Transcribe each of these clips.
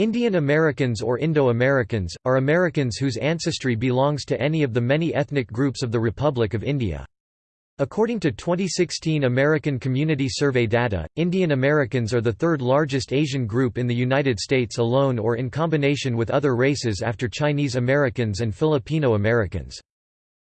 Indian Americans or Indo-Americans, are Americans whose ancestry belongs to any of the many ethnic groups of the Republic of India. According to 2016 American Community Survey data, Indian Americans are the third largest Asian group in the United States alone or in combination with other races after Chinese Americans and Filipino Americans.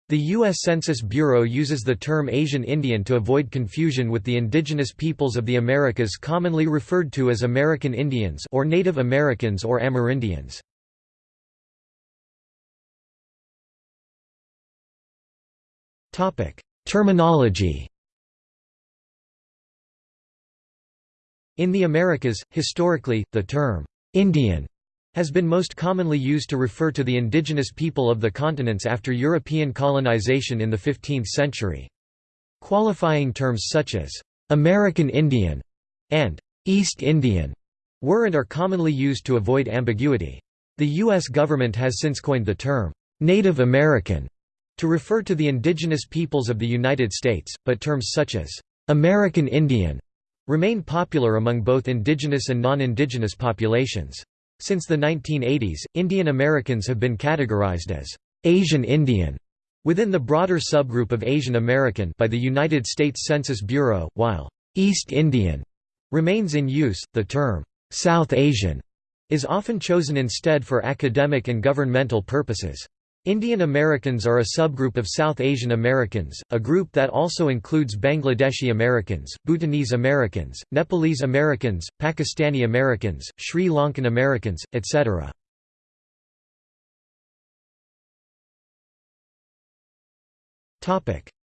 The U.S. Census Bureau uses the term Asian Indian to avoid confusion with the indigenous peoples of the Americas commonly referred to as American Indians or Native Americans or Amerindians. Terminology In the Americas, historically, the term «Indian» has been most commonly used to refer to the indigenous people of the continents after European colonization in the 15th century. Qualifying terms such as «American Indian» and «East Indian» were and are commonly used to avoid ambiguity. The U.S. government has since coined the term «Native American» to refer to the indigenous peoples of the United States, but terms such as American Indian remain popular among both indigenous and non-indigenous populations. Since the 1980s, Indian Americans have been categorized as Asian Indian within the broader subgroup of Asian American by the United States Census Bureau, while East Indian remains in use. The term South Asian is often chosen instead for academic and governmental purposes. Indian Americans are a subgroup of South Asian Americans, a group that also includes Bangladeshi Americans, Bhutanese Americans, Nepalese Americans, Pakistani Americans, Sri Lankan Americans, etc.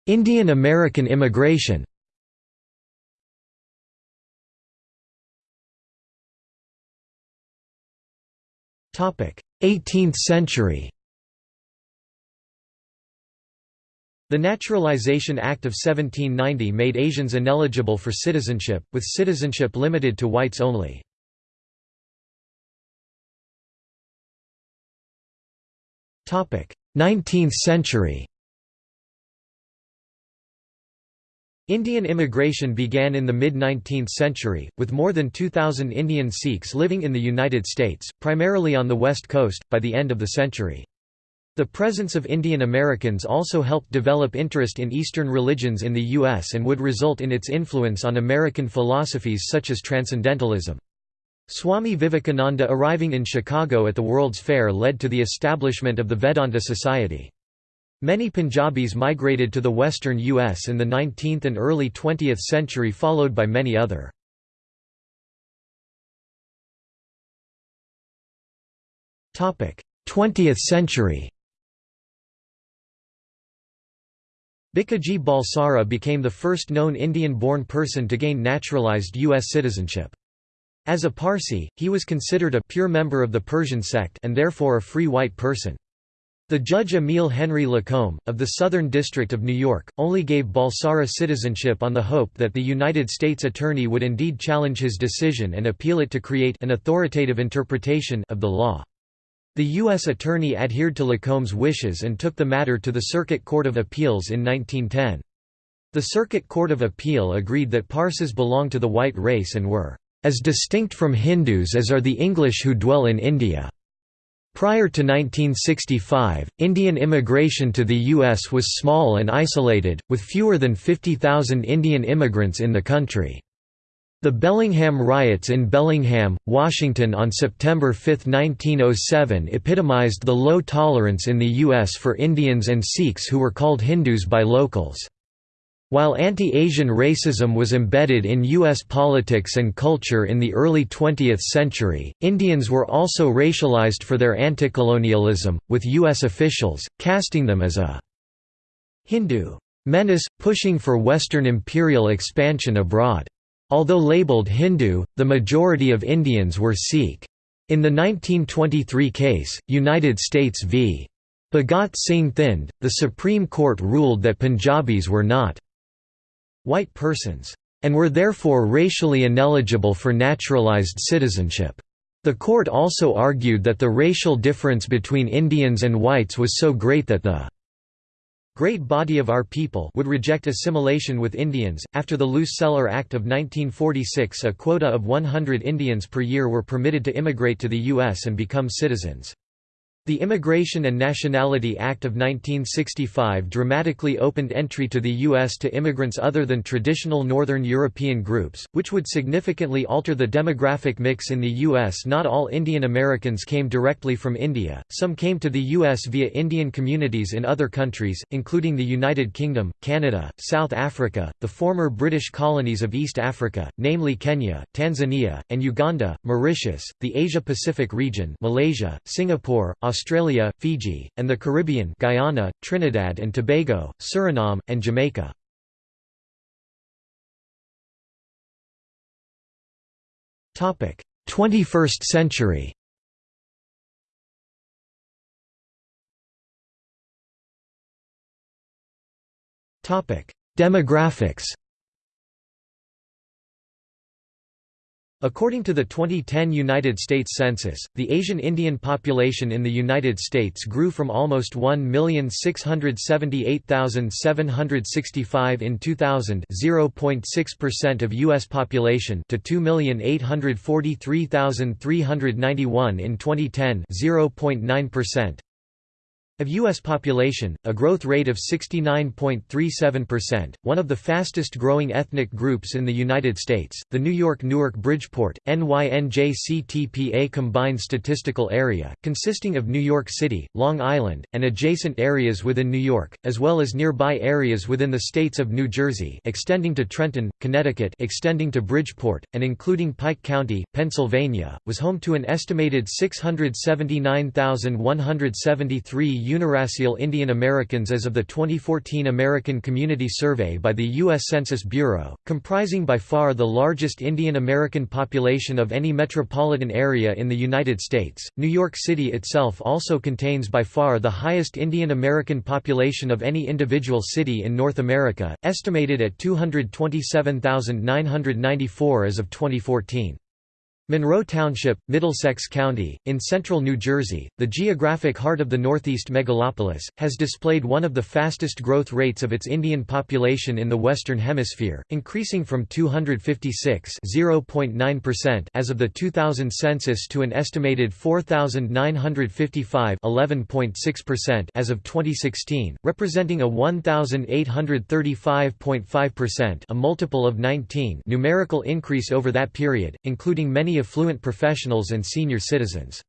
Indian American immigration Topic Eighteenth century The Naturalization Act of 1790 made Asians ineligible for citizenship, with citizenship limited to whites only. Topic: Nineteenth century Indian immigration began in the mid-19th century, with more than 2,000 Indian Sikhs living in the United States, primarily on the West Coast, by the end of the century. The presence of Indian Americans also helped develop interest in Eastern religions in the U.S. and would result in its influence on American philosophies such as Transcendentalism. Swami Vivekananda arriving in Chicago at the World's Fair led to the establishment of the Vedanta Society. Many Punjabis migrated to the western U.S. in the 19th and early 20th century followed by many other. 20th century Bhikaji Balsara became the first known Indian-born person to gain naturalized U.S. citizenship. As a Parsi, he was considered a pure member of the Persian sect and therefore a free white person. The judge Emile Henry Lacombe, of the Southern District of New York, only gave Balsara citizenship on the hope that the United States Attorney would indeed challenge his decision and appeal it to create an authoritative interpretation of the law. The U.S. Attorney adhered to Lacombe's wishes and took the matter to the Circuit Court of Appeals in 1910. The Circuit Court of Appeal agreed that Parsis belonged to the white race and were as distinct from Hindus as are the English who dwell in India. Prior to 1965, Indian immigration to the U.S. was small and isolated, with fewer than 50,000 Indian immigrants in the country. The Bellingham riots in Bellingham, Washington on September 5, 1907 epitomized the low tolerance in the U.S. for Indians and Sikhs who were called Hindus by locals. While anti-Asian racism was embedded in U.S. politics and culture in the early 20th century, Indians were also racialized for their anti-colonialism, with U.S. officials, casting them as a Hindu menace, pushing for Western imperial expansion abroad. Although labeled Hindu, the majority of Indians were Sikh. In the 1923 case, United States v. Bhagat Singh Thind, the Supreme Court ruled that Punjabis were not white persons, and were therefore racially ineligible for naturalized citizenship. The court also argued that the racial difference between Indians and whites was so great that the great body of our people would reject assimilation with Indians. After the Luce-Celler Act of 1946, a quota of 100 Indians per year were permitted to immigrate to the U.S. and become citizens. The Immigration and Nationality Act of 1965 dramatically opened entry to the U.S. to immigrants other than traditional Northern European groups, which would significantly alter the demographic mix in the U.S. Not all Indian Americans came directly from India, some came to the U.S. via Indian communities in other countries, including the United Kingdom, Canada, South Africa, the former British colonies of East Africa, namely Kenya, Tanzania, and Uganda, Mauritius, the Asia-Pacific region Malaysia, Singapore, Australia, Fiji, and the Caribbean Guyana, Trinidad and Tobago, Suriname, and Jamaica. Topic: 21st century. Topic: Demographics. According to the 2010 United States Census, the Asian Indian population in the United States grew from almost 1,678,765 in 2000 0.6% of U.S. population to 2,843,391 in 2010 0.9%. Of U.S. population, a growth rate of 69.37%, one of the fastest growing ethnic groups in the United States, the New York-Newark Bridgeport, NYNJCTPA combined statistical area, consisting of New York City, Long Island, and adjacent areas within New York, as well as nearby areas within the states of New Jersey extending to Trenton, Connecticut extending to Bridgeport, and including Pike County, Pennsylvania, was home to an estimated 679,173 Uniracial Indian Americans as of the 2014 American Community Survey by the U.S. Census Bureau, comprising by far the largest Indian American population of any metropolitan area in the United States. New York City itself also contains by far the highest Indian American population of any individual city in North America, estimated at 227,994 as of 2014. Monroe Township, Middlesex County, in central New Jersey, the geographic heart of the Northeast megalopolis, has displayed one of the fastest growth rates of its Indian population in the Western Hemisphere, increasing from 256 as of the 2000 census to an estimated 4,955 as of 2016, representing a 1,835.5% a multiple of 19 numerical increase over that period, including many affluent professionals and senior citizens.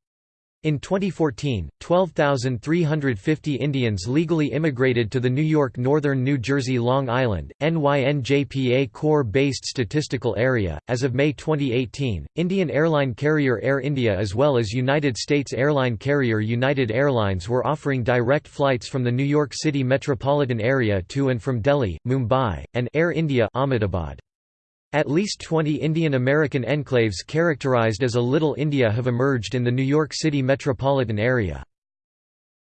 In 2014, 12,350 Indians legally immigrated to the New York Northern New Jersey Long Island, NYNJPA core-based statistical area. As of May 2018, Indian airline carrier Air India as well as United States airline carrier United Airlines were offering direct flights from the New York City metropolitan area to and from Delhi, Mumbai, and Air India Ahmedabad. At least 20 Indian American enclaves characterized as a Little India have emerged in the New York City metropolitan area.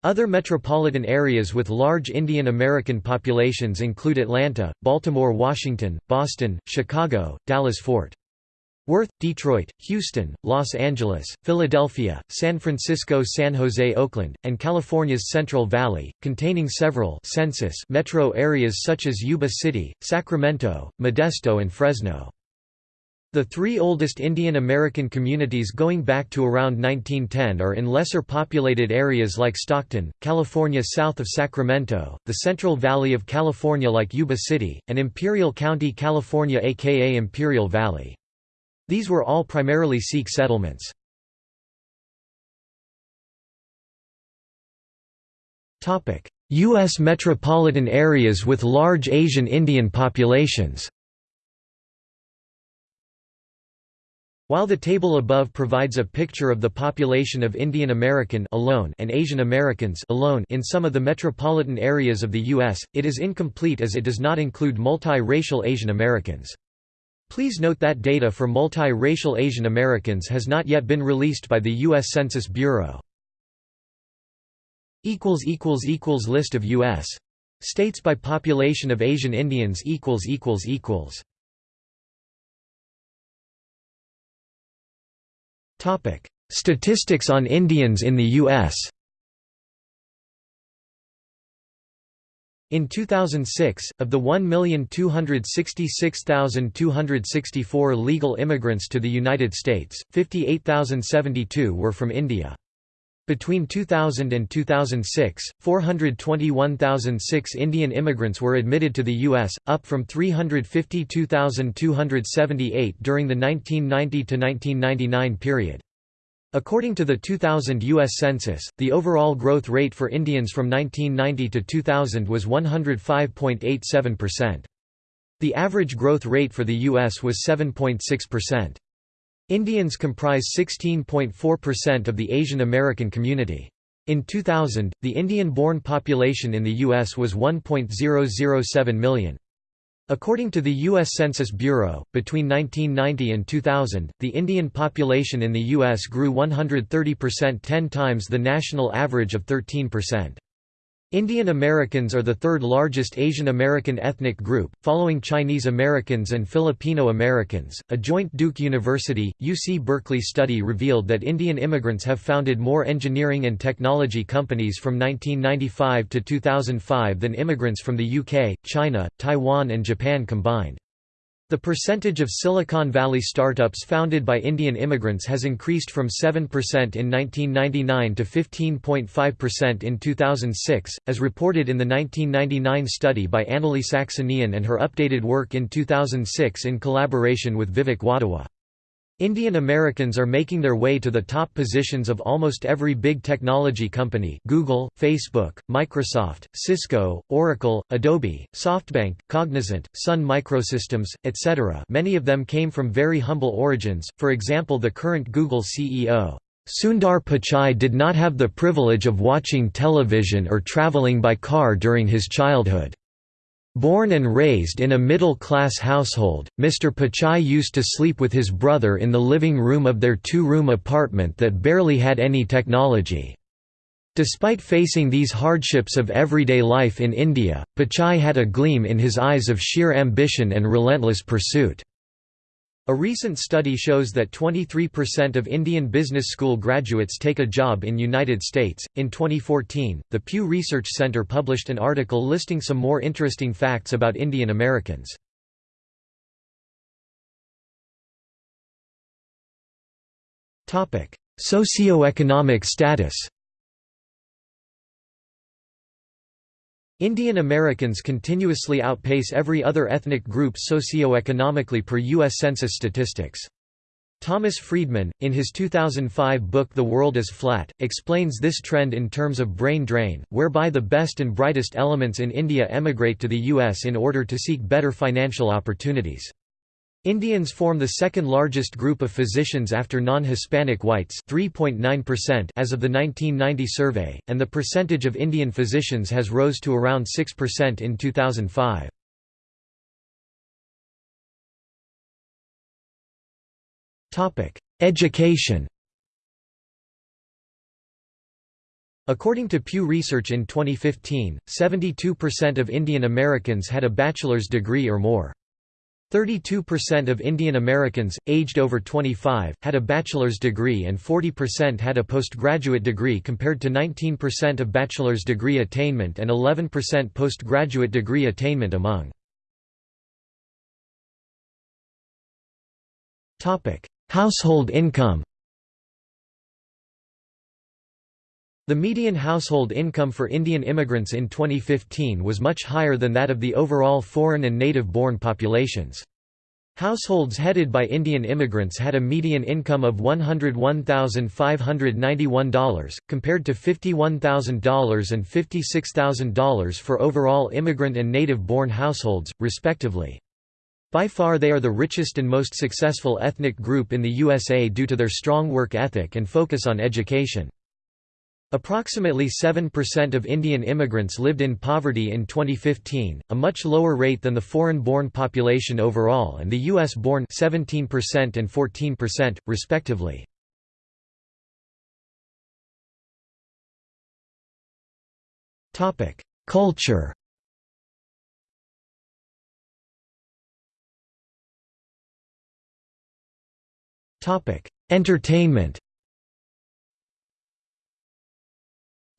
Other metropolitan areas with large Indian American populations include Atlanta, Baltimore Washington, Boston, Chicago, Dallas-Fort Worth, Detroit, Houston, Los Angeles, Philadelphia, San Francisco San Jose Oakland, and California's Central Valley, containing several census metro areas such as Yuba City, Sacramento, Modesto and Fresno. The three oldest Indian American communities going back to around 1910 are in lesser populated areas like Stockton, California south of Sacramento, the Central Valley of California like Yuba City, and Imperial County, California aka Imperial Valley. These were all primarily Sikh settlements. U.S. metropolitan areas with large Asian Indian populations While the table above provides a picture of the population of Indian American alone and Asian Americans alone in some of the metropolitan areas of the U.S., it is incomplete as it does not include multi-racial Asian Americans. Please note that data for multi-racial Asian Americans has not yet been released by the U.S. Census Bureau. List of U.S. states by population of Asian Indians Statistics on Indians in the U.S. In 2006, of the 1,266,264 legal immigrants to the United States, 58,072 were from India. Between 2000 and 2006, 421,006 Indian immigrants were admitted to the U.S., up from 352,278 during the 1990–1999 period. According to the 2000 U.S. Census, the overall growth rate for Indians from 1990 to 2000 was 105.87%. The average growth rate for the U.S. was 7.6%. Indians comprise 16.4% of the Asian American community. In 2000, the Indian-born population in the U.S. was 1.007 million. According to the U.S. Census Bureau, between 1990 and 2000, the Indian population in the U.S. grew 130% 10 times the national average of 13%. Indian Americans are the third largest Asian American ethnic group, following Chinese Americans and Filipino Americans. A joint Duke University UC Berkeley study revealed that Indian immigrants have founded more engineering and technology companies from 1995 to 2005 than immigrants from the UK, China, Taiwan, and Japan combined. The percentage of Silicon Valley startups founded by Indian immigrants has increased from 7% in 1999 to 15.5% in 2006, as reported in the 1999 study by AnnaLee Saxenian and her updated work in 2006 in collaboration with Vivek Wadhwa. Indian Americans are making their way to the top positions of almost every big technology company Google, Facebook, Microsoft, Cisco, Oracle, Adobe, SoftBank, Cognizant, Sun Microsystems, etc. many of them came from very humble origins, for example the current Google CEO. Sundar Pichai did not have the privilege of watching television or traveling by car during his childhood. Born and raised in a middle-class household, Mr. Pichai used to sleep with his brother in the living room of their two-room apartment that barely had any technology. Despite facing these hardships of everyday life in India, Pichai had a gleam in his eyes of sheer ambition and relentless pursuit. A recent study shows that 23% of Indian business school graduates take a job in United States. In 2014, the Pew Research Center published an article listing some more interesting facts about Indian Americans. Topic: Socioeconomic status. Indian Americans continuously outpace every other ethnic group socioeconomically per U.S. Census statistics. Thomas Friedman, in his 2005 book The World is Flat, explains this trend in terms of brain drain, whereby the best and brightest elements in India emigrate to the U.S. in order to seek better financial opportunities. Indians form the second largest group of physicians after non-Hispanic whites 3.9% as of the 1990 survey, and the percentage of Indian physicians has rose to around 6% in 2005. Education According to Pew Research in 2015, 72% of Indian Americans had a bachelor's degree or more. 32% of Indian Americans, aged over 25, had a bachelor's degree and 40% had a postgraduate degree compared to 19% of bachelor's degree attainment and 11% postgraduate degree attainment among. Household income The median household income for Indian immigrants in 2015 was much higher than that of the overall foreign and native-born populations. Households headed by Indian immigrants had a median income of $101,591, compared to $51,000 and $56,000 for overall immigrant and native-born households, respectively. By far they are the richest and most successful ethnic group in the USA due to their strong work ethic and focus on education. Approximately 7% of Indian immigrants lived in poverty in 2015, a much lower rate than the foreign-born population overall and the US-born 17% and 14%, respectively. Topic: Culture Topic: Entertainment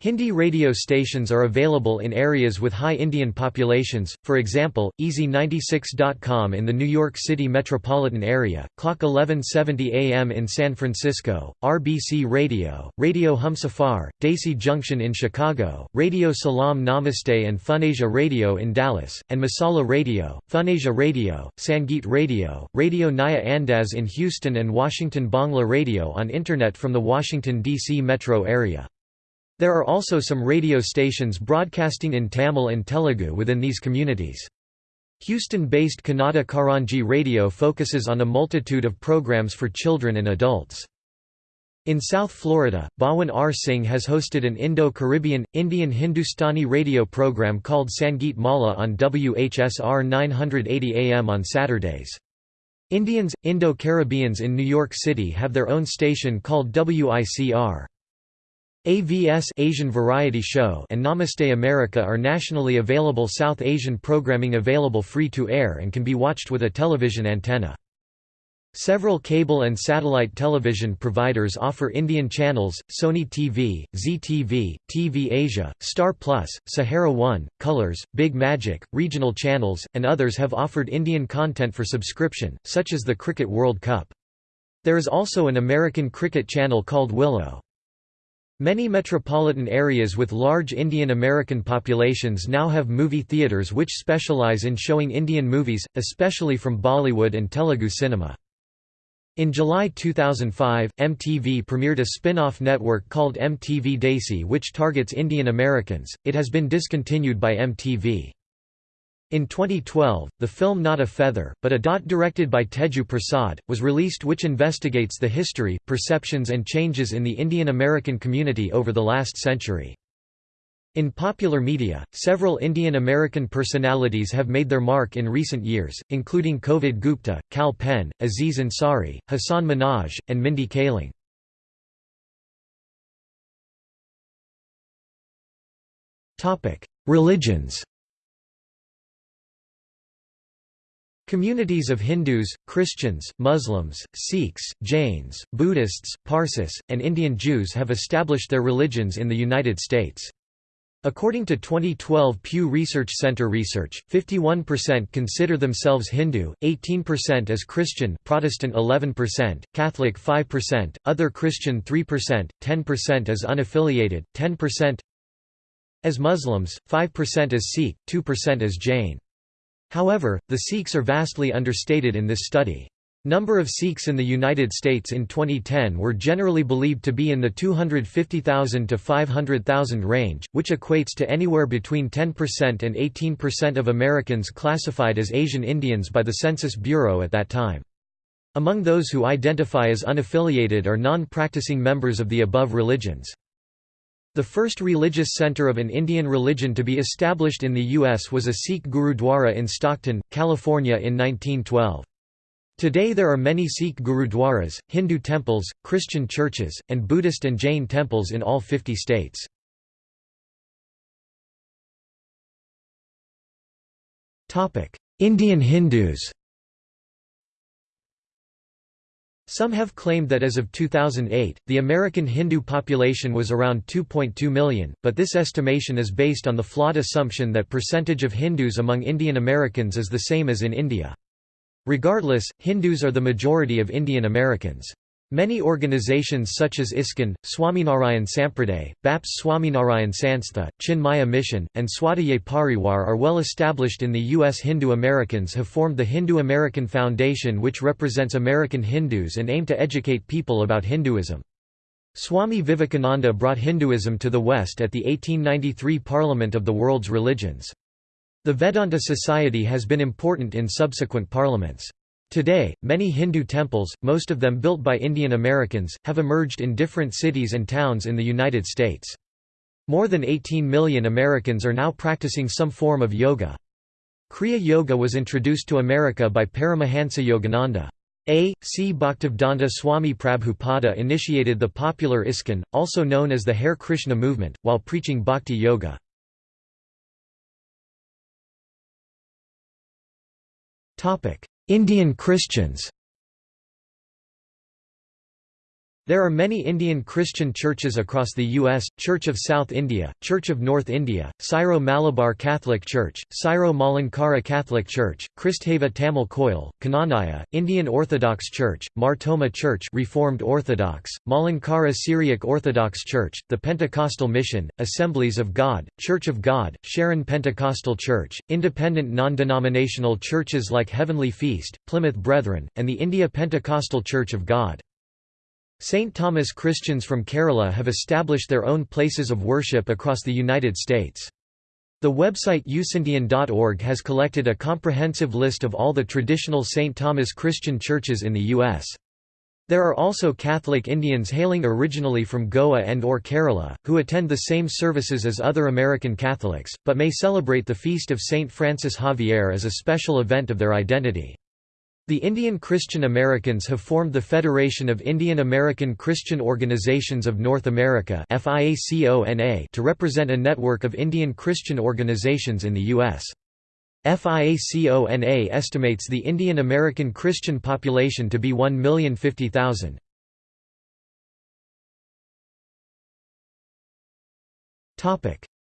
Hindi radio stations are available in areas with high Indian populations, for example, Easy96.com in the New York City metropolitan area, KLOK 1170 AM in San Francisco, RBC Radio, Radio Humsafar, Desi Junction in Chicago, Radio Salam Namaste and Funasia Radio in Dallas, and Masala Radio, Funasia Radio, Sangeet Radio, Radio Naya Andaz in Houston and Washington Bangla Radio on Internet from the Washington, D.C. metro area. There are also some radio stations broadcasting in Tamil and Telugu within these communities. Houston-based Kannada Karanji Radio focuses on a multitude of programs for children and adults. In South Florida, Bhawan R. Singh has hosted an Indo-Caribbean, Indian Hindustani radio program called Sangeet Mala on WHSR 980 AM on Saturdays. Indians, Indo-Caribbeans in New York City have their own station called WICR. AVS Asian Variety Show and Namaste America are nationally available South Asian programming available free to air and can be watched with a television antenna. Several cable and satellite television providers offer Indian channels, Sony TV, Zee TV, TV Asia, Star Plus, Sahara One, Colors, Big Magic, regional channels, and others have offered Indian content for subscription, such as the Cricket World Cup. There is also an American cricket channel called Willow. Many metropolitan areas with large Indian American populations now have movie theaters which specialize in showing Indian movies, especially from Bollywood and Telugu cinema. In July 2005, MTV premiered a spin-off network called MTV Desi which targets Indian Americans, it has been discontinued by MTV. In 2012, the film Not a Feather, but a Dot directed by Teju Prasad, was released which investigates the history, perceptions and changes in the Indian American community over the last century. In popular media, several Indian American personalities have made their mark in recent years, including Kovid Gupta, Kal Penn, Aziz Ansari, Hasan Minhaj, and Mindy Kaling. Religions Communities of Hindus, Christians, Muslims, Sikhs, Jains, Buddhists, Parsis, and Indian Jews have established their religions in the United States. According to 2012 Pew Research Center research, 51% consider themselves Hindu, 18% as Christian Protestant 11%, Catholic 5%, other Christian 3%, 10% as unaffiliated, 10% as Muslims, 5% as Sikh, 2% as Jain. However, the Sikhs are vastly understated in this study. Number of Sikhs in the United States in 2010 were generally believed to be in the 250,000 to 500,000 range, which equates to anywhere between 10% and 18% of Americans classified as Asian Indians by the Census Bureau at that time. Among those who identify as unaffiliated are non-practicing members of the above religions. The first religious center of an Indian religion to be established in the U.S. was a Sikh Gurudwara in Stockton, California in 1912. Today there are many Sikh Gurudwaras, Hindu temples, Christian churches, and Buddhist and Jain temples in all 50 states. Indian Hindus Some have claimed that as of 2008, the American Hindu population was around 2.2 million, but this estimation is based on the flawed assumption that percentage of Hindus among Indian Americans is the same as in India. Regardless, Hindus are the majority of Indian Americans. Many organizations such as ISKCON, Swaminarayan Sampraday, BAPS Swaminarayan Sanstha, Chinmaya Mission, and Swadhyay Parivar are well established in the U.S. Hindu Americans have formed the Hindu American Foundation which represents American Hindus and aim to educate people about Hinduism. Swami Vivekananda brought Hinduism to the West at the 1893 Parliament of the World's Religions. The Vedanta Society has been important in subsequent parliaments. Today, many Hindu temples, most of them built by Indian Americans, have emerged in different cities and towns in the United States. More than 18 million Americans are now practicing some form of yoga. Kriya Yoga was introduced to America by Paramahansa Yogananda. A. C. Bhaktivedanta Swami Prabhupada initiated the popular ISKCON, also known as the Hare Krishna movement, while preaching Bhakti Yoga. Indian Christians There are many Indian Christian churches across the U.S., Church of South India, Church of North India, Syro-Malabar Catholic Church, Syro-Malankara Catholic Church, Christava Tamil Koil, Knanaya, Indian Orthodox Church, Mar Thoma Church Reformed Orthodox, Malankara Syriac Orthodox Church, the Pentecostal Mission, Assemblies of God, Church of God, Sharon Pentecostal Church, independent non-denominational churches like Heavenly Feast, Plymouth Brethren, and the India Pentecostal Church of God. St. Thomas Christians from Kerala have established their own places of worship across the United States. The website usindian.org has collected a comprehensive list of all the traditional St. Thomas Christian churches in the U.S. There are also Catholic Indians hailing originally from Goa and or Kerala, who attend the same services as other American Catholics, but may celebrate the feast of St. Francis Xavier as a special event of their identity. The Indian Christian Americans have formed the Federation of Indian American Christian Organizations of North America to represent a network of Indian Christian organizations in the U.S. FIACONA estimates the Indian American Christian population to be 1,050,000.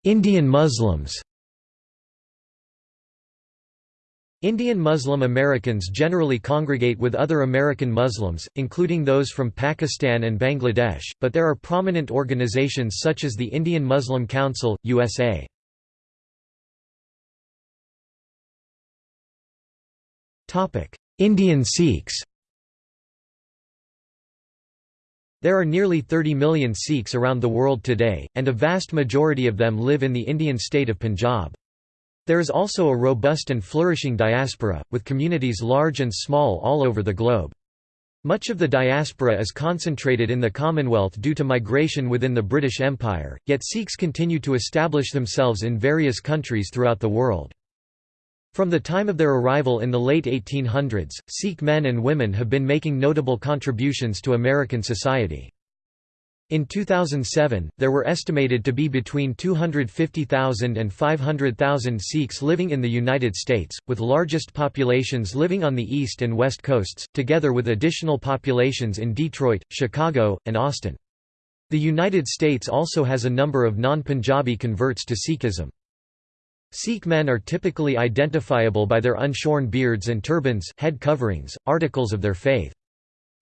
Indian Muslims Indian Muslim Americans generally congregate with other American Muslims, including those from Pakistan and Bangladesh, but there are prominent organizations such as the Indian Muslim Council, USA. Indian Sikhs There are nearly 30 million Sikhs around the world today, and a vast majority of them live in the Indian state of Punjab. There is also a robust and flourishing diaspora, with communities large and small all over the globe. Much of the diaspora is concentrated in the Commonwealth due to migration within the British Empire, yet Sikhs continue to establish themselves in various countries throughout the world. From the time of their arrival in the late 1800s, Sikh men and women have been making notable contributions to American society. In 2007, there were estimated to be between 250,000 and 500,000 Sikhs living in the United States, with largest populations living on the east and west coasts, together with additional populations in Detroit, Chicago, and Austin. The United States also has a number of non-Punjabi converts to Sikhism. Sikh men are typically identifiable by their unshorn beards and turbans head coverings, articles of their faith.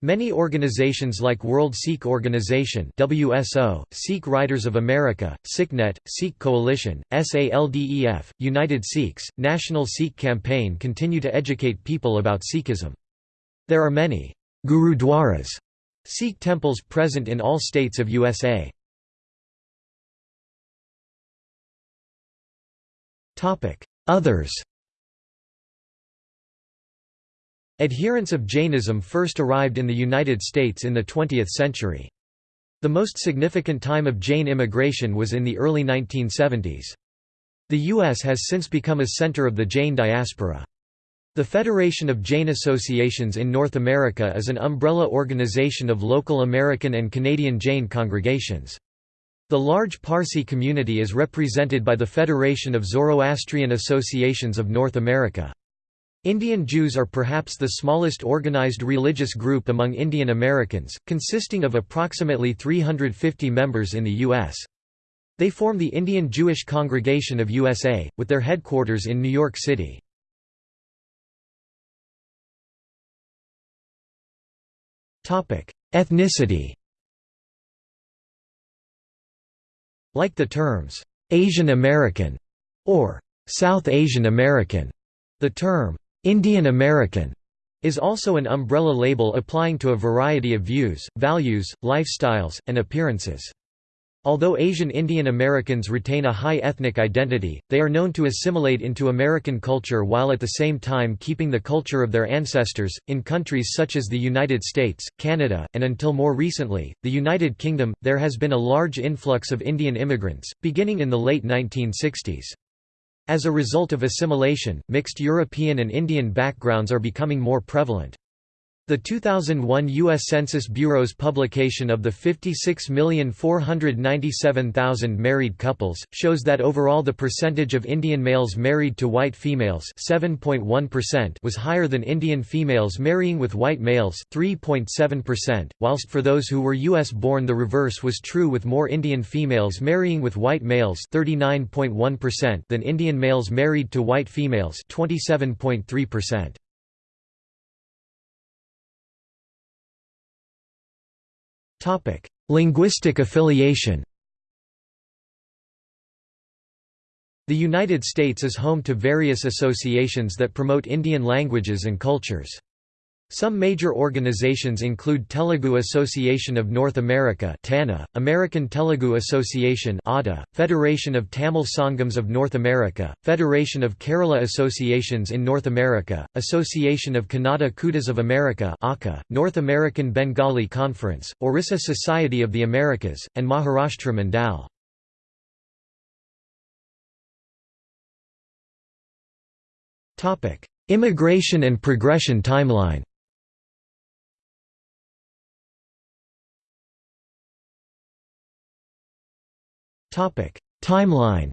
Many organizations like World Sikh Organization WSO, Sikh Writers of America, SikhNet, Sikh Coalition, SALDEF, United Sikhs, National Sikh Campaign continue to educate people about Sikhism. There are many Gurudwaras, Sikh temples present in all states of USA. Others Adherents of Jainism first arrived in the United States in the 20th century. The most significant time of Jain immigration was in the early 1970s. The U.S. has since become a center of the Jain diaspora. The Federation of Jain Associations in North America is an umbrella organization of local American and Canadian Jain congregations. The large Parsi community is represented by the Federation of Zoroastrian Associations of North America. Indian Jews are perhaps the smallest organized religious group among Indian Americans, consisting of approximately 350 members in the U.S. They form the Indian Jewish Congregation of USA, with their headquarters in New York City. Ethnicity Like the terms, "'Asian American' or "'South Asian American', the term, Indian American is also an umbrella label applying to a variety of views, values, lifestyles, and appearances. Although Asian Indian Americans retain a high ethnic identity, they are known to assimilate into American culture while at the same time keeping the culture of their ancestors. In countries such as the United States, Canada, and until more recently, the United Kingdom, there has been a large influx of Indian immigrants, beginning in the late 1960s. As a result of assimilation, mixed European and Indian backgrounds are becoming more prevalent. The 2001 U.S. Census Bureau's publication of the 56,497,000 married couples, shows that overall the percentage of Indian males married to white females was higher than Indian females marrying with white males 3.7%, whilst for those who were U.S.-born the reverse was true with more Indian females marrying with white males 39.1% than Indian males married to white females 27.3%. Linguistic affiliation The United States is home to various associations that promote Indian languages and cultures. Some major organizations include Telugu Association of North America TANA, American Telugu Association ADA, Federation of Tamil Sangams of North America, Federation of Kerala Associations in North America, Association of Kannada Kootas of America AKA, North American Bengali Conference, Orissa Society of the Americas, and Maharashtra Mandal. Immigration and progression timeline Timeline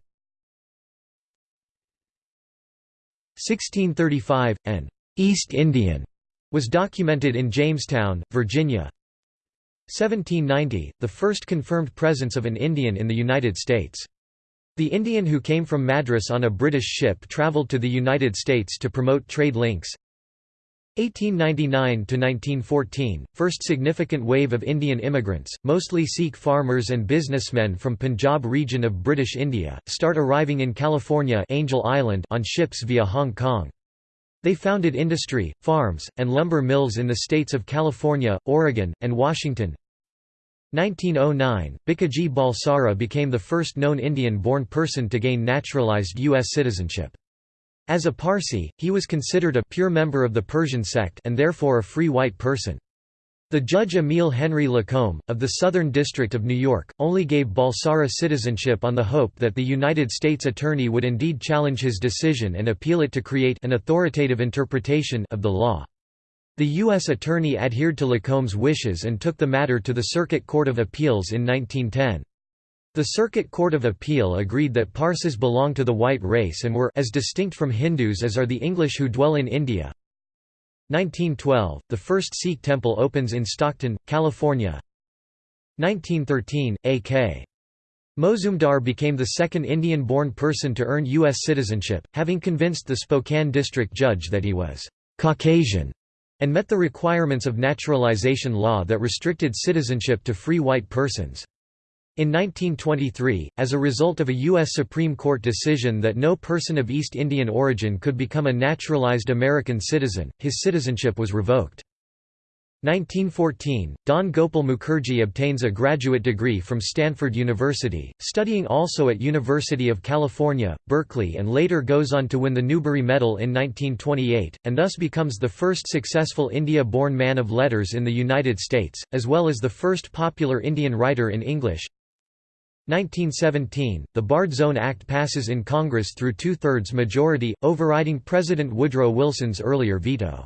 1635, an «East Indian» was documented in Jamestown, Virginia. 1790, the first confirmed presence of an Indian in the United States. The Indian who came from Madras on a British ship travelled to the United States to promote trade links. 1899–1914, first significant wave of Indian immigrants, mostly Sikh farmers and businessmen from Punjab region of British India, start arriving in California Angel Island on ships via Hong Kong. They founded industry, farms, and lumber mills in the states of California, Oregon, and Washington. 1909, Bhikaji Balsara became the first known Indian-born person to gain naturalized U.S. citizenship. As a Parsi, he was considered a pure member of the Persian sect and therefore a free white person. The judge Emile Henry Lacombe, of the Southern District of New York, only gave Balsara citizenship on the hope that the United States Attorney would indeed challenge his decision and appeal it to create an authoritative interpretation of the law. The U.S. Attorney adhered to Lacombe's wishes and took the matter to the Circuit Court of Appeals in 1910. The Circuit Court of Appeal agreed that Parsis belong to the white race and were as distinct from Hindus as are the English who dwell in India. 1912, the first Sikh temple opens in Stockton, California. 1913, A.K. Mozumdar became the second Indian-born person to earn U.S. citizenship, having convinced the Spokane district judge that he was «Caucasian» and met the requirements of naturalization law that restricted citizenship to free white persons. In 1923, as a result of a U.S. Supreme Court decision that no person of East Indian origin could become a naturalized American citizen, his citizenship was revoked. 1914, Dhan Gopal Mukerji obtains a graduate degree from Stanford University, studying also at University of California, Berkeley and later goes on to win the Newbery Medal in 1928, and thus becomes the first successful India-born man of letters in the United States, as well as the first popular Indian writer in English. 1917, the Barred Zone Act passes in Congress through two-thirds majority, overriding President Woodrow Wilson's earlier veto.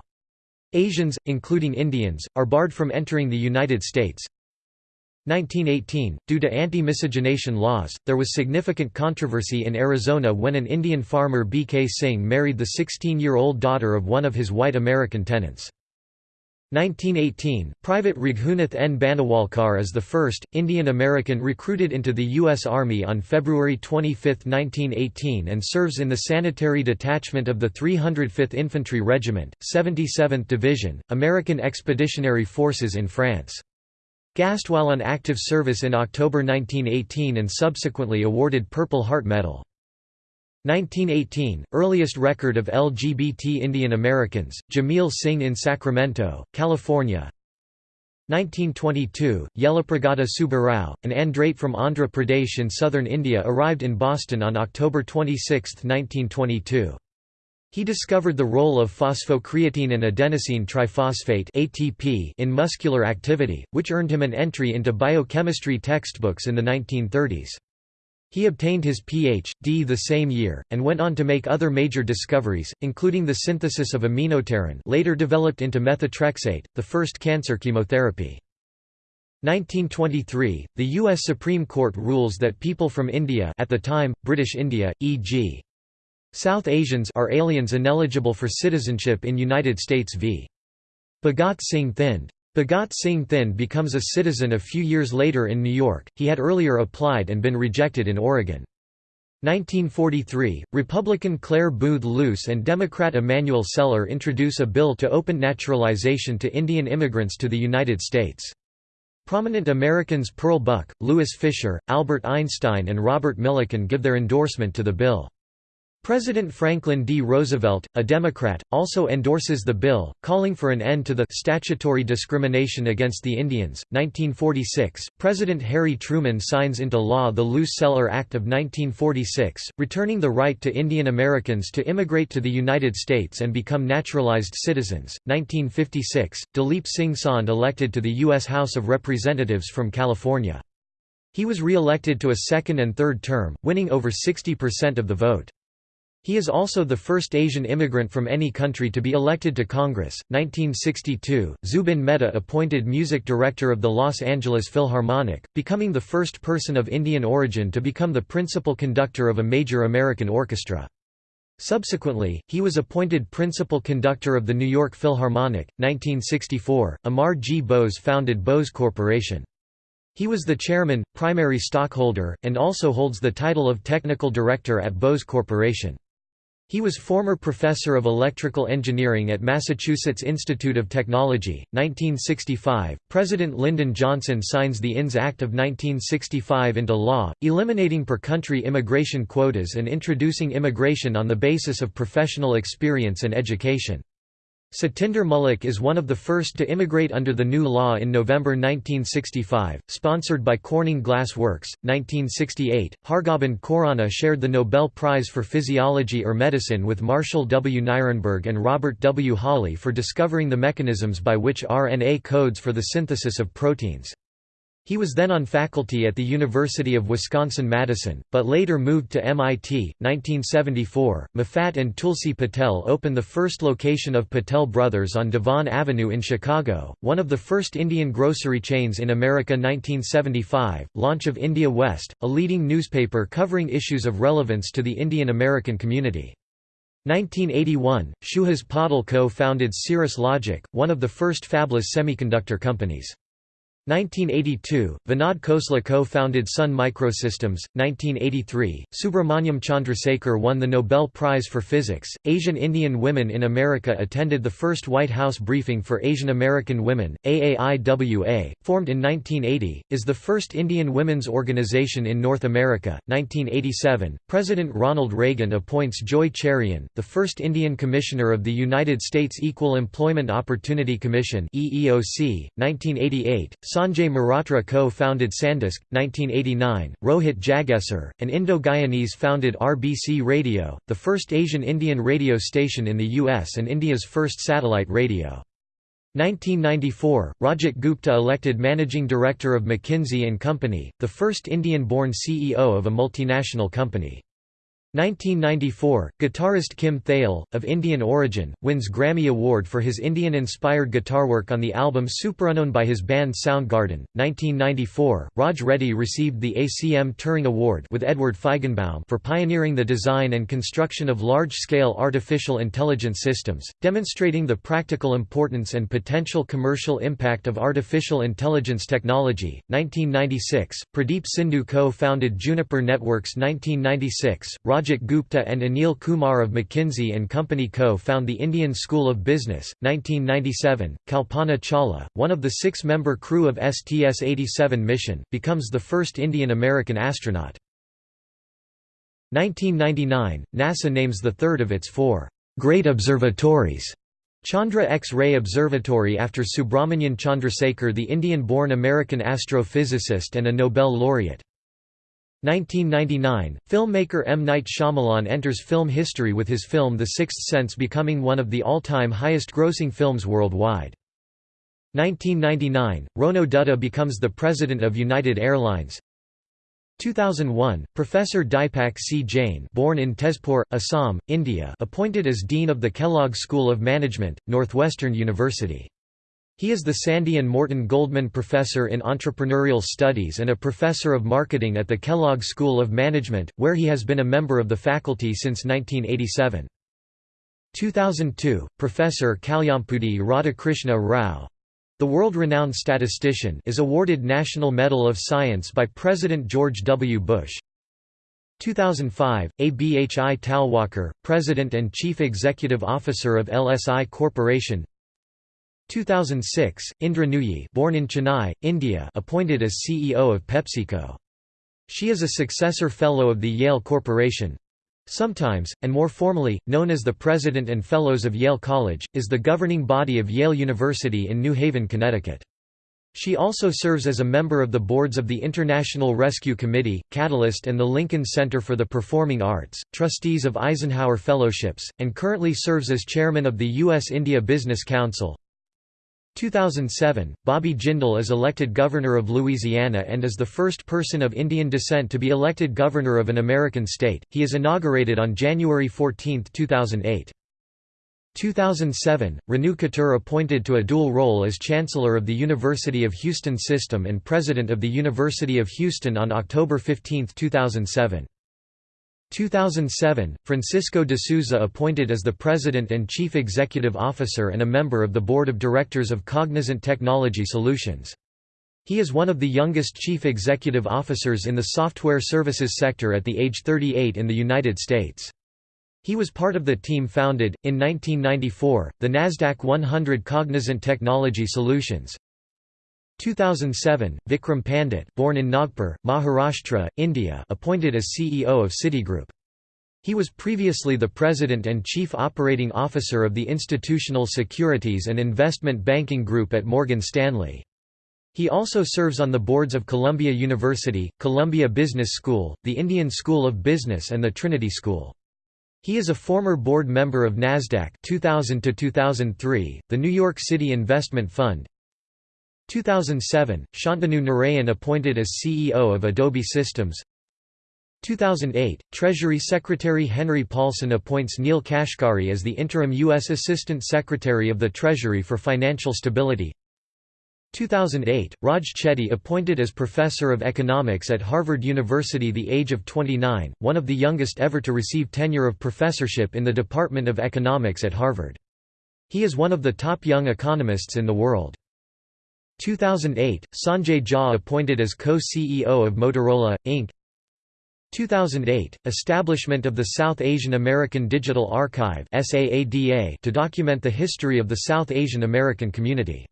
Asians, including Indians, are barred from entering the United States. 1918, due to anti-miscegenation laws, there was significant controversy in Arizona when an Indian farmer B. K. Singh married the 16-year-old daughter of one of his white American tenants. 1918, Private Raghunath N. Banawalkar is the first, Indian American recruited into the U.S. Army on February 25, 1918 and serves in the Sanitary Detachment of the 305th Infantry Regiment, 77th Division, American Expeditionary Forces in France. Gassed while on active service in October 1918 and subsequently awarded Purple Heart Medal. 1918, earliest record of LGBT Indian Americans, Jamil Singh in Sacramento, California 1922, Yellapragada Subbarao, an andrate from Andhra Pradesh in southern India arrived in Boston on October 26, 1922. He discovered the role of phosphocreatine and adenosine triphosphate ATP in muscular activity, which earned him an entry into biochemistry textbooks in the 1930s. He obtained his Ph.D. the same year, and went on to make other major discoveries, including the synthesis of aminopterin later developed into methotrexate, the first cancer chemotherapy. 1923, the U.S. Supreme Court rules that people from India at the time, British India, e.g. South Asians are aliens ineligible for citizenship in United States v. Bhagat Singh Thind. Bhagat Singh Thind becomes a citizen a few years later in New York, he had earlier applied and been rejected in Oregon. 1943, Republican Clare Boothe Luce and Democrat Emanuel Celler introduce a bill to open naturalization to Indian immigrants to the United States. Prominent Americans Pearl Buck, Louis Fischer, Albert Einstein and Robert Millikan give their endorsement to the bill. President Franklin D. Roosevelt, a Democrat, also endorses the bill, calling for an end to the statutory discrimination against the Indians. 1946, President Harry Truman signs into law the Luce-Celler Act of 1946, returning the right to Indian Americans to immigrate to the United States and become naturalized citizens. 1956, Dalip Singh Saund elected to the U.S. House of Representatives from California. He was re-elected to a second and third term, winning over 60% of the vote. He is also the first Asian immigrant from any country to be elected to Congress. 1962, Zubin Mehta appointed music director of the Los Angeles Philharmonic, becoming the first person of Indian origin to become the principal conductor of a major American orchestra. Subsequently, he was appointed principal conductor of the New York Philharmonic. 1964, Amar G. Bose founded Bose Corporation. He was the chairman, primary stockholder, and also holds the title of technical director at Bose Corporation. He was former professor of electrical engineering at Massachusetts Institute of Technology. 1965, President Lyndon Johnson signs the INS Act of 1965 into law, eliminating per-country immigration quotas and introducing immigration on the basis of professional experience and education. Satinder Mullik is one of the first to immigrate under the new law in November 1965, sponsored by Corning Glass Works. 1968, Hargobind Khorana shared the Nobel Prize for Physiology or Medicine with Marshall W. Nirenberg and Robert W. Holley for discovering the mechanisms by which RNA codes for the synthesis of proteins. He was then on faculty at the University of Wisconsin-Madison, but later moved to MIT. 1974, Mafat and Tulsi Patel opened the first location of Patel Brothers on Devon Avenue in Chicago, one of the first Indian grocery chains in America. 1975, launch of India West, a leading newspaper covering issues of relevance to the Indian American community. 1981, Suhas Patel co-founded Cirrus Logic, one of the first fabless semiconductor companies. 1982, Vinod Khosla co-founded Sun Microsystems. 1983, Subrahmanyan Chandrasekhar won the Nobel Prize for Physics. Asian Indian Women in America attended the first White House briefing for Asian American women. AAIWA, formed in 1980, is the first Indian women's organization in North America. 1987, President Ronald Reagan appoints Joy Cherian, the first Indian Commissioner of the United States Equal Employment Opportunity Commission. EEOC. 1988, Sanjay Mehrotra co-founded Sandisk, 1989, Rohit Jagesar, an Indo-Guyanese founded RBC Radio, the first Asian Indian radio station in the US and India's first satellite radio. 1994, Rajat Gupta elected Managing Director of McKinsey & Company, the first Indian-born CEO of a multinational company. 1994, guitarist Kim Thayil, of Indian origin, wins Grammy Award for his Indian-inspired guitar work on the album Superunknown by his band Soundgarden. 1994, Raj Reddy received the ACM Turing Award with Edward Feigenbaum for pioneering the design and construction of large-scale artificial intelligence systems, demonstrating the practical importance and potential commercial impact of artificial intelligence technology. 1996, Pradeep Sindhu co-founded Juniper Networks 1996, Raj Rajat Gupta and Anil Kumar of McKinsey & Company co-found the Indian School of Business. 1997, Kalpana Chawla, one of the six-member crew of STS-87 mission, becomes the first Indian-American astronaut. 1999, NASA names the third of its four great observatories Chandra X-ray Observatory after Subrahmanyan Chandrasekhar the Indian-born American astrophysicist and a Nobel laureate. 1999, filmmaker M. Night Shyamalan enters film history with his film The Sixth Sense becoming one of the all-time highest-grossing films worldwide. 1999, Rono Dutta becomes the president of United Airlines 2001, Professor Dipak C. Jain born in Tezpur, Assam, India appointed as Dean of the Kellogg School of Management, Northwestern University. He is the Sandy and Morton Goldman Professor in Entrepreneurial Studies and a Professor of Marketing at the Kellogg School of Management, where he has been a member of the faculty since 1987. 2002, Professor Kalyampudi Radhakrishna Rao the world-renowned statistician is awarded National Medal of Science by President George W. Bush. 2005, Abhi Talwalkar, President and Chief Executive Officer of LSI Corporation 2006, Indra Nooyi born in Chennai, India appointed as CEO of PepsiCo. She is a successor fellow of the Yale Corporation. Sometimes, and more formally, known as the President and Fellows of Yale College, is the governing body of Yale University in New Haven, Connecticut. She also serves as a member of the boards of the International Rescue Committee, Catalyst and the Lincoln Center for the Performing Arts, trustees of Eisenhower Fellowships, and currently serves as chairman of the U.S.-India Business Council. 2007, Bobby Jindal is elected Governor of Louisiana and is the first person of Indian descent to be elected Governor of an American state. He is inaugurated on January 14, 2008. 2007, Renu Khator appointed to a dual role as Chancellor of the University of Houston System and President of the University of Houston on October 15, 2007. 2007, Francisco D'Souza appointed as the President and Chief Executive Officer and a member of the Board of Directors of Cognizant Technology Solutions. He is one of the youngest chief executive officers in the software services sector at the age 38 in the United States. He was part of the team founded, in 1994, the NASDAQ 100 Cognizant Technology Solutions, 2007, Vikram Pandit born in Nagpur, Maharashtra, India appointed as CEO of Citigroup. He was previously the President and Chief Operating Officer of the Institutional Securities and Investment Banking Group at Morgan Stanley. He also serves on the boards of Columbia University, Columbia Business School, the Indian School of Business and the Trinity School. He is a former board member of NASDAQ 2000 2003, the New York City Investment Fund, 2007, Shantanu Narayan appointed as CEO of Adobe Systems 2008, Treasury Secretary Henry Paulson appoints Neel Kashkari as the interim U.S. Assistant Secretary of the Treasury for Financial Stability 2008, Raj Chetty appointed as Professor of Economics at Harvard University the age of 29, one of the youngest ever to receive tenure of professorship in the Department of Economics at Harvard. He is one of the top young economists in the world. 2008, Sanjay Jha appointed as co-CEO of Motorola, Inc. 2008, establishment of the South Asian American Digital Archive to document the history of the South Asian American community.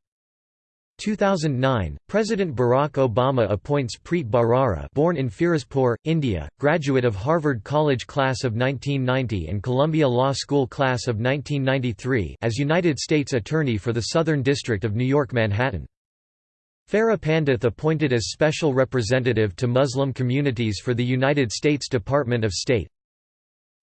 2009, President Barack Obama appoints Preet Bharara born in Firozpur, India, graduate of Harvard College Class of 1990 and Columbia Law School Class of 1993 as United States Attorney for the Southern District of New York Manhattan. Farah Pandith appointed as Special Representative to Muslim Communities for the United States Department of State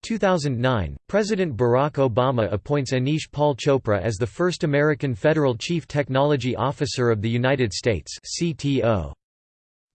2009, President Barack Obama appoints Anish Paul Chopra as the first American Federal Chief Technology Officer of the United States CTO.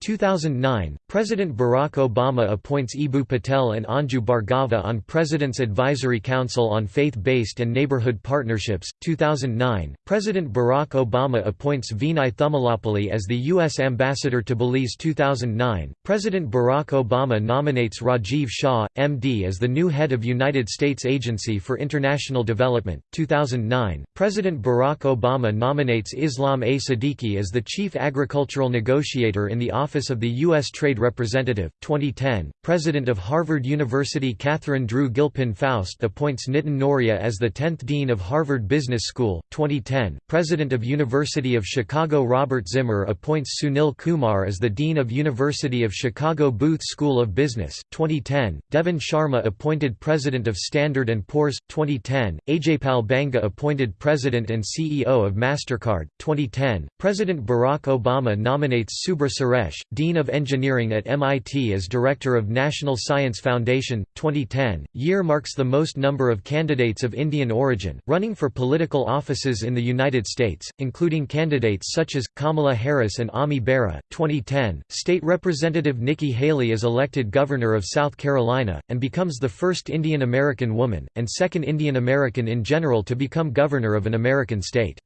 2009, President Barack Obama appoints Eboo Patel and Anju Bhargava on President's Advisory Council on Faith-Based and Neighborhood Partnerships. 2009, President Barack Obama appoints Vinai Thummalapally as the U.S. Ambassador to Belize. 2009, President Barack Obama nominates Rajiv Shah, M.D. as the new head of United States Agency for International Development. 2009, President Barack Obama nominates Islam A. Siddiqui as the Chief Agricultural Negotiator in the Office Office of the U.S. Trade Representative, 2010, President of Harvard University Catherine Drew Gilpin Faust appoints Nitin Nohria as the 10th Dean of Harvard Business School, 2010, President of University of Chicago Robert Zimmer appoints Sunil Kumar as the Dean of University of Chicago Booth School of Business, 2010, Deven Sharma appointed President of Standard & Poor's, 2010, Ajaypal Banga appointed President and CEO of MasterCard, 2010, President Barack Obama nominates Subra Suresh Dean of Engineering at MIT as Director of National Science Foundation. 2010 year marks the most number of candidates of Indian origin, running for political offices in the United States, including candidates such as, Kamala Harris and Ami Bera. 2010 State Representative Nikki Haley is elected Governor of South Carolina, and becomes the first Indian American woman, and second Indian American in general to become governor of an American state.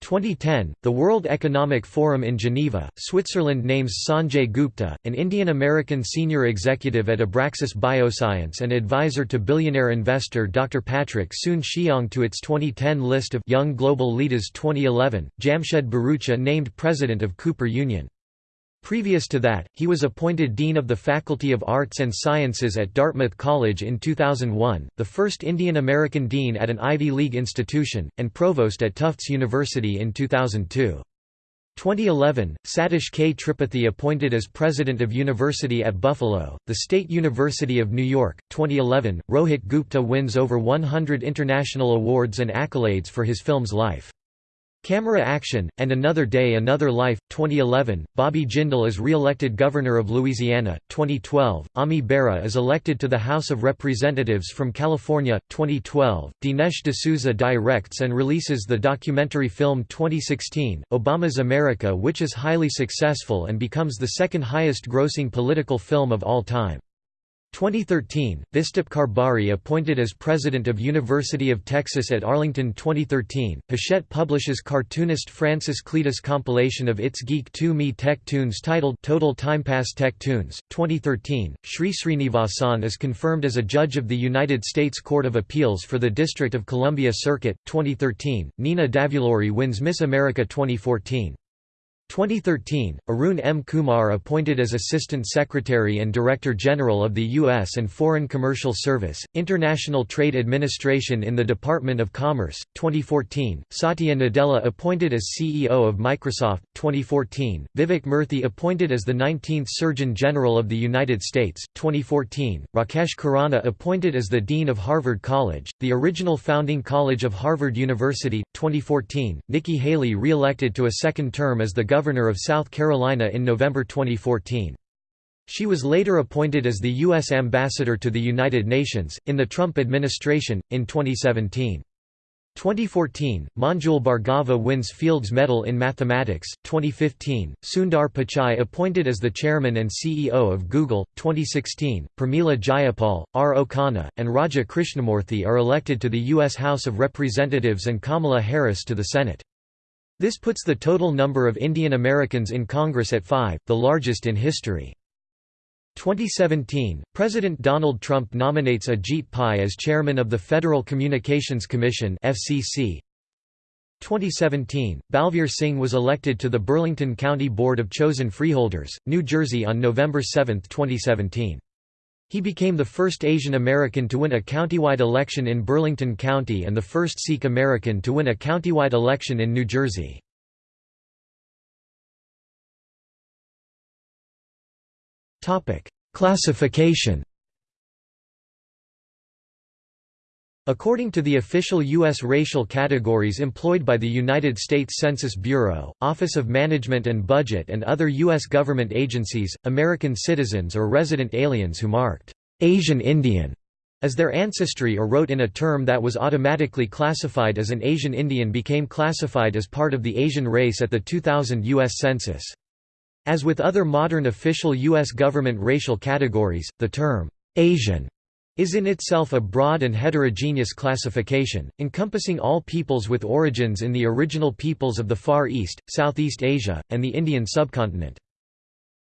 2010, the World Economic Forum in Geneva, Switzerland names Sanjay Gupta, an Indian-American senior executive at Abraxis Bioscience and advisor to billionaire investor Dr. Patrick Soon-Shiong to its 2010 list of Young Global Leaders 2011, Jamshed Bharucha named president of Cooper Union. Previous to that, he was appointed Dean of the Faculty of Arts and Sciences at Dartmouth College in 2001, the first Indian American dean at an Ivy League institution, and provost at Tufts University in 2002. 2011, Satish K. Tripathi appointed as president of University at Buffalo, the State University of New York. 2011, Rohit Gupta wins over 100 international awards and accolades for his film's life. Camera Action, and Another Day Another Life, 2011, Bobby Jindal is re-elected Governor of Louisiana, 2012, Ami Bera is elected to the House of Representatives from California, 2012, Dinesh D'Souza directs and releases the documentary film 2016, Obama's America which is highly successful and becomes the second highest grossing political film of all time. 2013, Vistasp Karbhari appointed as president of University of Texas at Arlington 2013, Hachette publishes cartoonist Francis Cletus compilation of its Geek 2 Me Tech Toons titled Total Timepass Tech Toons. 2013, Sri Srinivasan is confirmed as a judge of the United States Court of Appeals for the District of Columbia Circuit. 2013, Nina Davuluri wins Miss America 2014. 2013, Arun M. Kumar appointed as Assistant Secretary and Director General of the U.S. and Foreign Commercial Service, International Trade Administration in the Department of Commerce. 2014, Satya Nadella appointed as CEO of Microsoft. 2014, Vivek Murthy appointed as the 19th Surgeon General of the United States. 2014, Rakesh Khurana appointed as the Dean of Harvard College, the original founding college of Harvard University. 2014, Nikki Haley re-elected to a second term as the Governor of South Carolina in November 2014. She was later appointed as the U.S. Ambassador to the United Nations, in the Trump administration, in 2017. 2014, Manjul Bhargava wins Fields Medal in Mathematics. 2015, Sundar Pichai appointed as the chairman and CEO of Google. 2016, Pramila Jayapal, Ro Khanna, and Raja Krishnamoorthi are elected to the U.S. House of Representatives and Kamala Harris to the Senate. This puts the total number of Indian Americans in Congress at five, the largest in history. 2017, President Donald Trump nominates Ajit Pai as chairman of the Federal Communications Commission (FCC). 2017, Balvir Singh was elected to the Burlington County Board of Chosen Freeholders, New Jersey on November 7, 2017. He became the first Asian American to win a countywide election in Burlington County and the first Sikh American to win a countywide election in New Jersey. Classification According to the official U.S. racial categories employed by the United States Census Bureau, Office of Management and Budget and other U.S. government agencies, American citizens or resident aliens who marked «Asian Indian» as their ancestry or wrote in a term that was automatically classified as an Asian Indian became classified as part of the Asian race at the 2000 U.S. Census. As with other modern official U.S. government racial categories, the term «Asian» is in itself a broad and heterogeneous classification, encompassing all peoples with origins in the original peoples of the Far East, Southeast Asia, and the Indian subcontinent.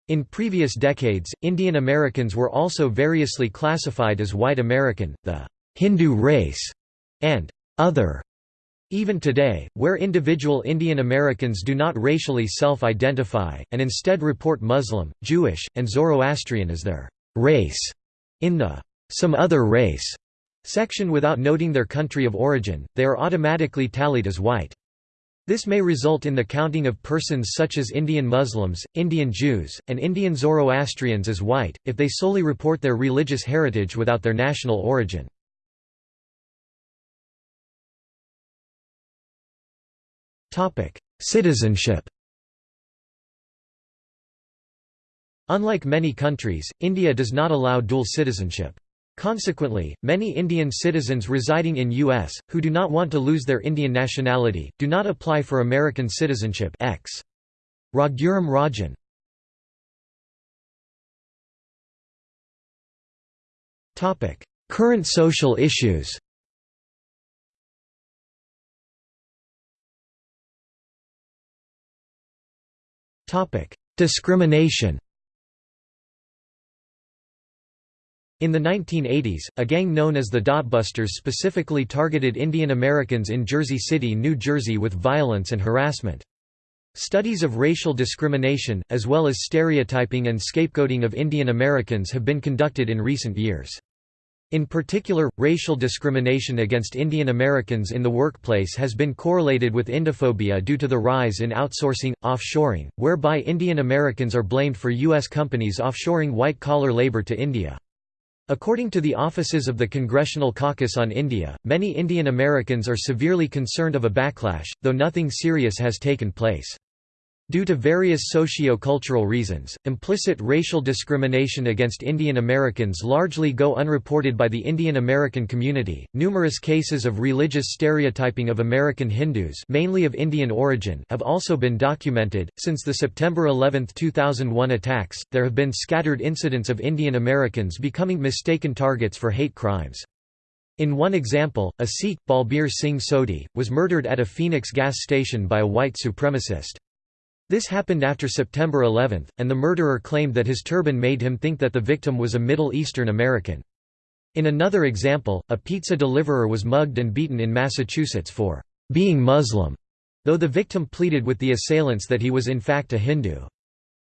In previous decades, Indian Americans were also variously classified as White American, the Hindu race, and other. Even today, where individual Indian Americans do not racially self-identify, and instead report Muslim, Jewish, and Zoroastrian as their race, in the some other race section without noting their country of origin, they are automatically tallied as white. This may result in the counting of persons such as Indian Muslims, Indian Jews, and Indian Zoroastrians as white, if they solely report their religious heritage without their national origin. Citizenship Unlike many countries, India does not allow dual citizenship. Consequently, many Indian citizens residing in U.S., who do not want to lose their Indian nationality, do not apply for American citizenship. X. Raghuram Rajan. Current social issues. Discrimination In the 1980s, a gang known as the Dotbusters specifically targeted Indian Americans in Jersey City, New Jersey with violence and harassment. Studies of racial discrimination, as well as stereotyping and scapegoating of Indian Americans have been conducted in recent years. In particular, racial discrimination against Indian Americans in the workplace has been correlated with Indophobia due to the rise in outsourcing, offshoring, whereby Indian Americans are blamed for U.S. companies offshoring white-collar labor to India. According to the offices of the Congressional Caucus on India, many Indian Americans are severely concerned of a backlash, though nothing serious has taken place. Due to various socio-cultural reasons, implicit racial discrimination against Indian Americans largely go unreported by the Indian American community. Numerous cases of religious stereotyping of American Hindus, mainly of Indian origin, have also been documented. Since the September 11, 2001 attacks, there have been scattered incidents of Indian Americans becoming mistaken targets for hate crimes. In one example, a Sikh, Balbir Singh Sodhi, was murdered at a Phoenix gas station by a white supremacist. This happened after September 11, and the murderer claimed that his turban made him think that the victim was a Middle Eastern American. In another example, a pizza deliverer was mugged and beaten in Massachusetts for being Muslim, though the victim pleaded with the assailants that he was in fact a Hindu.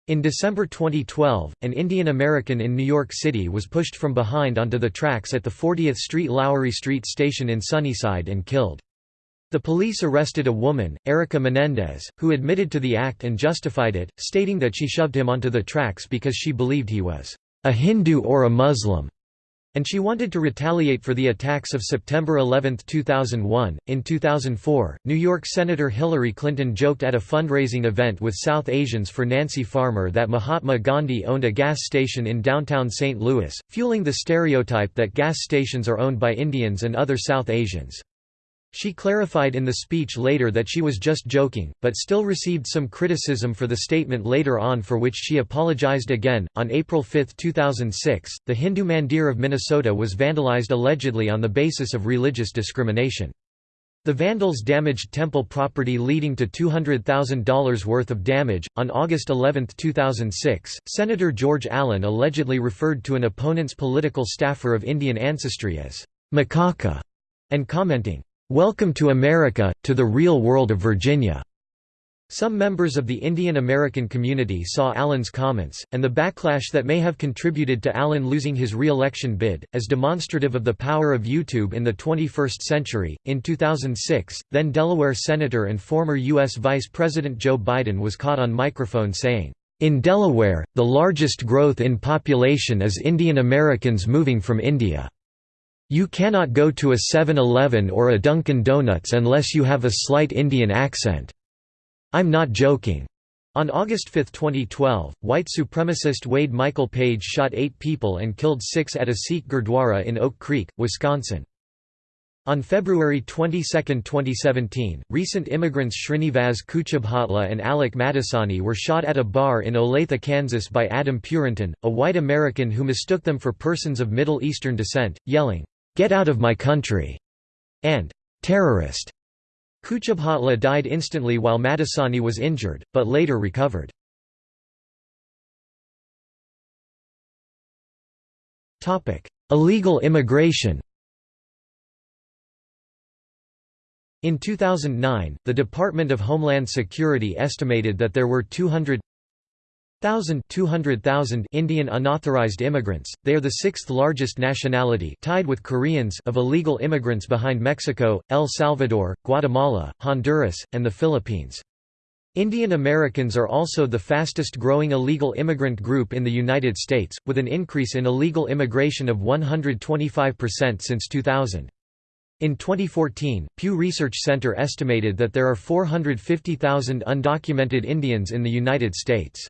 In December 2012, an Indian American in New York City was pushed from behind onto the tracks at the 40th Street Lowery Street station in Sunnyside and killed. The police arrested a woman, Erika Menendez, who admitted to the act and justified it, stating that she shoved him onto the tracks because she believed he was a Hindu or a Muslim, and she wanted to retaliate for the attacks of September 11, 2001. In 2004, New York Senator Hillary Clinton joked at a fundraising event with South Asians for Nancy Farmer that Mahatma Gandhi owned a gas station in downtown St. Louis, fueling the stereotype that gas stations are owned by Indians and other South Asians. She clarified in the speech later that she was just joking, but still received some criticism for the statement later on for which she apologized again. On April 5, 2006, the Hindu Mandir of Minnesota was vandalized allegedly on the basis of religious discrimination. The vandals damaged temple property leading to $200,000 worth of damage. On August 11, 2006, Senator George Allen allegedly referred to an opponent's political staffer of Indian ancestry as Macaca and commenting, "'Welcome to America, to the real world of Virginia'". Some members of the Indian American community saw Allen's comments, and the backlash that may have contributed to Allen losing his re-election bid, as demonstrative of the power of YouTube in the 21st century. In 2006, then Delaware Senator and former U.S. Vice President Joe Biden was caught on microphone saying, In Delaware, the largest growth in population is Indian Americans moving from India. You cannot go to a 7-Eleven or a Dunkin' Donuts unless you have a slight Indian accent. I'm not joking. On August 5, 2012, white supremacist Wade Michael Page shot eight people and killed six at a Sikh Gurdwara in Oak Creek, Wisconsin. On February 22, 2017, recent immigrants Srinivas Kuchibhotla and Alok Madasani were shot at a bar in Olathe, Kansas by Adam Purinton, a white American who mistook them for persons of Middle Eastern descent, yelling, "'Get out of my country!' and "'Terrorist!' Kuchibhotla died instantly while Madasani was injured, but later recovered. Illegal immigration In 2009, the Department of Homeland Security estimated that there were 200 200,000 Indian unauthorized immigrants, they are the sixth largest nationality tied with Koreans of illegal immigrants behind Mexico, El Salvador, Guatemala, Honduras, and the Philippines. Indian Americans are also the fastest growing illegal immigrant group in the United States, with an increase in illegal immigration of 125% since 2000. In 2014, Pew Research Center estimated that there are 450,000 undocumented Indians in the United States.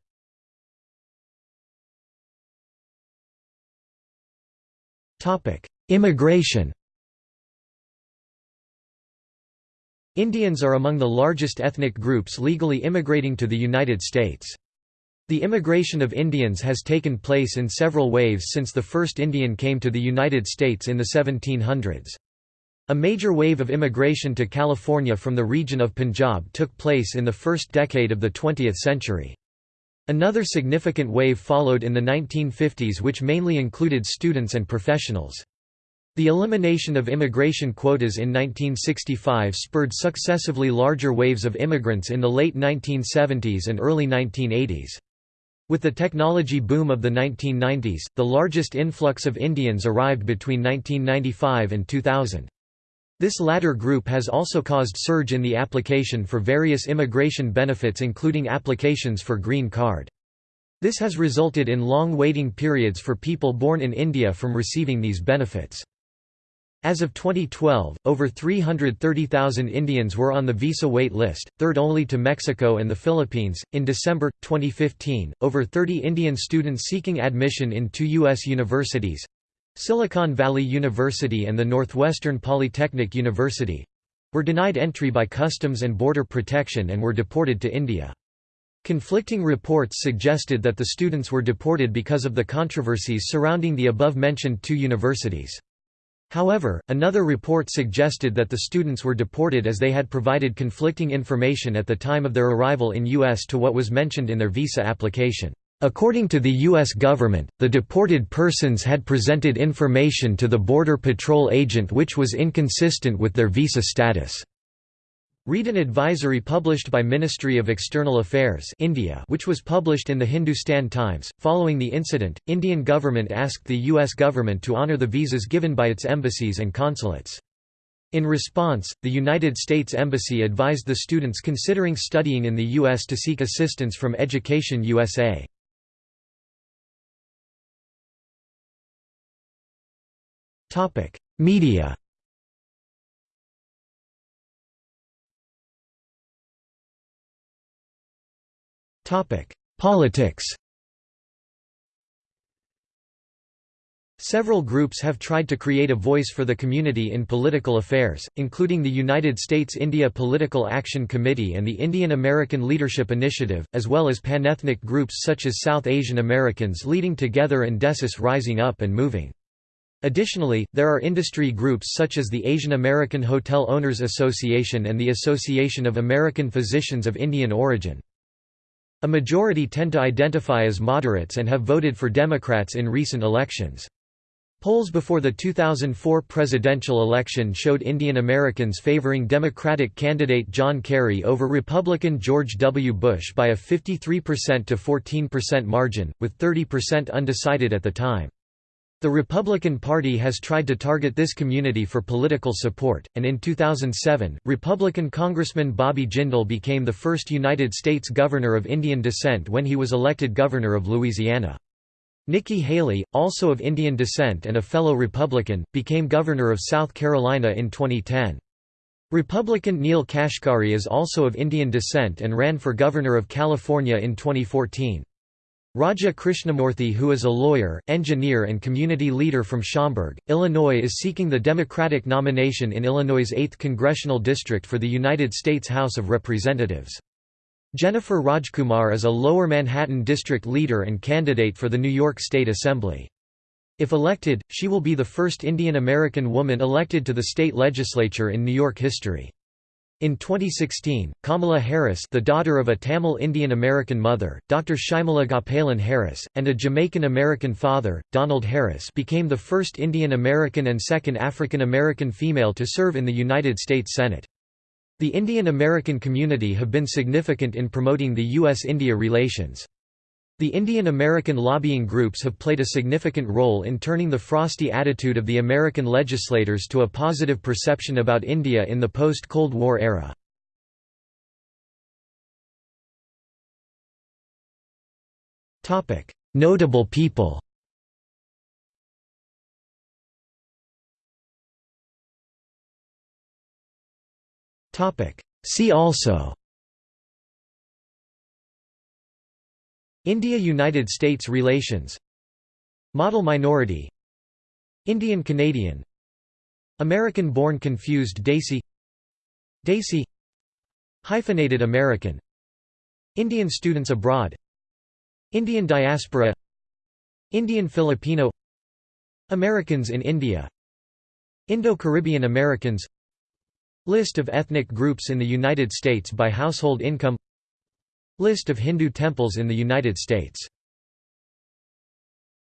Immigration Indians are among the largest ethnic groups legally immigrating to the United States. The immigration of Indians has taken place in several waves since the first Indian came to the United States in the 1700s. A major wave of immigration to California from the region of Punjab took place in the first decade of the 20th century. Another significant wave followed in the 1950s which mainly included students and professionals. The elimination of immigration quotas in 1965 spurred successively larger waves of immigrants in the late 1970s and early 1980s. With the technology boom of the 1990s, the largest influx of Indians arrived between 1995 and 2000. This latter group has also caused surge in the application for various immigration benefits including applications for green card. This has resulted in long waiting periods for people born in India from receiving these benefits. As of 2012, over 330,000 Indians were on the visa wait list, third only to Mexico and the Philippines. In December 2015, over 30 Indian students seeking admission in two U.S. universities Silicon Valley University and the Northwestern Polytechnic University were denied entry by Customs and Border Protection and were deported to India. Conflicting reports suggested that the students were deported because of the controversies surrounding the above-mentioned two universities. However, another report suggested that the students were deported as they had provided conflicting information at the time of their arrival in U.S. to what was mentioned in their visa application. According to the U.S. government, the deported persons had presented information to the Border Patrol agent which was inconsistent with their visa status. Read an advisory published by Ministry of External Affairs India which was published in the Hindustan Times. Following the incident, Indian government asked the US government to honor the visas given by its embassies and consulates. In response, the United States Embassy advised the students considering studying in the U.S. to seek assistance from Education USA. Media Topic: Politics Several groups have tried to create a voice for the community in political affairs, including the United States-India Political Action Committee and the Indian American Leadership Initiative, as well as panethnic groups such as South Asian Americans Leading Together and Desis Rising Up and Moving. Additionally, there are industry groups such as the Asian American Hotel Owners Association and the Association of American Physicians of Indian Origin. A majority tend to identify as moderates and have voted for Democrats in recent elections. Polls before the 2004 presidential election showed Indian Americans favoring Democratic candidate John Kerry over Republican George W. Bush by a 53% to 14% margin, with 30% undecided at the time. The Republican Party has tried to target this community for political support, and in 2007, Republican Congressman Bobby Jindal became the first United States governor of Indian descent when he was elected governor of Louisiana. Nikki Haley, also of Indian descent and a fellow Republican, became governor of South Carolina in 2010. Republican Neel Kashkari is also of Indian descent and ran for governor of California in 2014. Raja Krishnamoorthi who is a lawyer, engineer and community leader from Schaumburg, Illinois is seeking the Democratic nomination in Illinois' 8th congressional district for the United States House of Representatives. Jennifer Rajkumar is a Lower Manhattan district leader and candidate for the New York State Assembly. If elected, she will be the first Indian American woman elected to the state legislature in New York history. In 2016, Kamala Harris the daughter of a Tamil Indian American mother, Dr. Shyamala Gopalan Harris, and a Jamaican American father, Donald Harris became the first Indian American and second African American female to serve in the United States Senate. The Indian American community have been significant in promoting the U.S.-India relations. The Indian American lobbying groups have played a significant role in turning the frosty attitude of the American legislators to a positive perception about India in the post-Cold War era. Notable people See also India–United States relations. Model minority. Indian Canadian. American-born confused Desi. Desi. Hyphenated American. Indian students abroad. Indian diaspora. Indian Filipino. Americans in India. Indo-Caribbean Americans. List of ethnic groups in the United States by household income List of Hindu temples in the United States